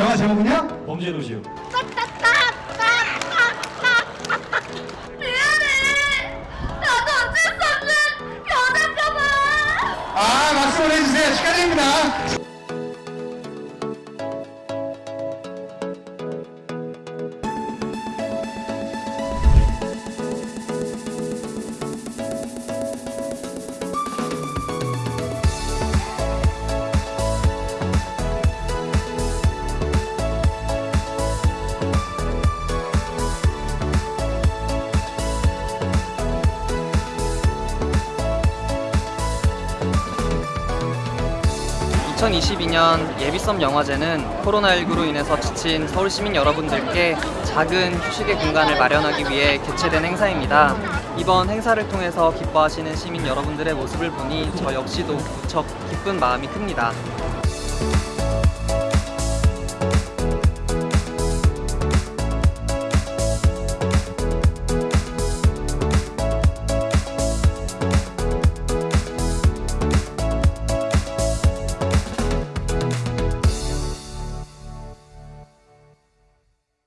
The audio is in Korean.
영화 제목은요? 범죄도시요. 미안해. 나도 어쩔 수 없는 변할까봐. 아 박수 보내주세요 축하드립니다 (2022년) 예비섬 영화제는 코로나19로 인해서 지친 서울 시민 여러분들께 작은 휴식의 공간을 마련하기 위해 개최된 행사입니다. 이번 행사를 통해서 기뻐하시는 시민 여러분들의 모습을 보니 저 역시도 무척 기쁜 마음이 큽니다.